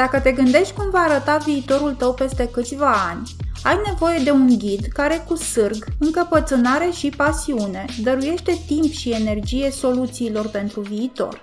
Dacă te gândești cum va arăta viitorul tău peste câțiva ani, ai nevoie de un ghid care cu sârg, încăpățânare și pasiune dăruiește timp și energie soluțiilor pentru viitor.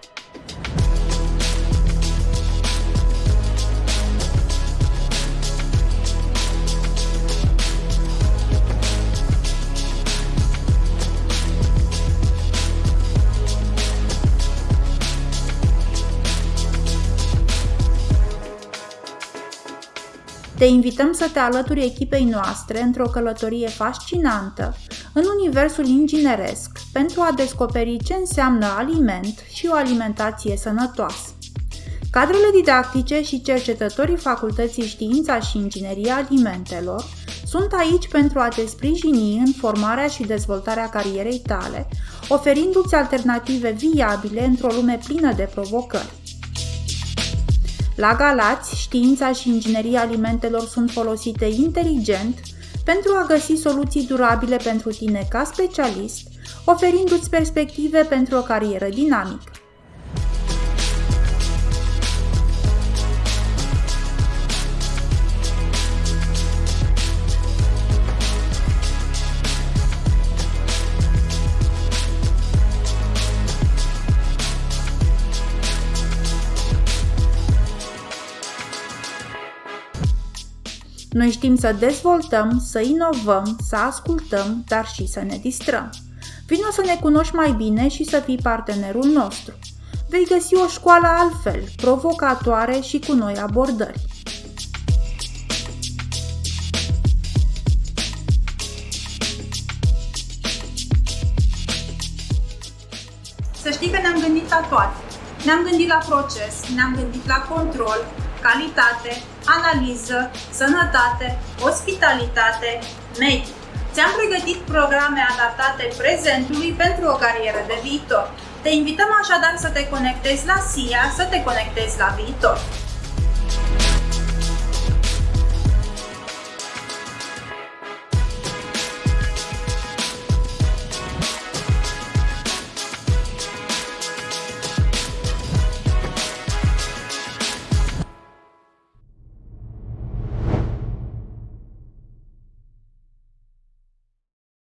Te invităm să te alături echipei noastre într-o călătorie fascinantă în universul ingineresc pentru a descoperi ce înseamnă aliment și o alimentație sănătoasă. Cadrele didactice și cercetătorii Facultății Știința și Ingineria Alimentelor sunt aici pentru a te sprijini în formarea și dezvoltarea carierei tale, oferindu-ți alternative viabile într-o lume plină de provocări. La Galați, știința și ingineria alimentelor sunt folosite inteligent pentru a găsi soluții durabile pentru tine ca specialist, oferindu-ți perspective pentru o carieră dinamică. Noi știm să dezvoltăm, să inovăm, să ascultăm, dar și să ne distrăm. Vino să ne cunoști mai bine și să fii partenerul nostru. Vei găsi o școală altfel, provocatoare și cu noi abordări. Să știi că ne-am gândit la toate. Ne-am gândit la proces, ne-am gândit la control, calitate, analiză, sănătate, ospitalitate, mediu. Ți-am pregătit programe adaptate prezentului pentru o carieră de viitor. Te invităm așadar să te conectezi la SIA, să te conectezi la viitor.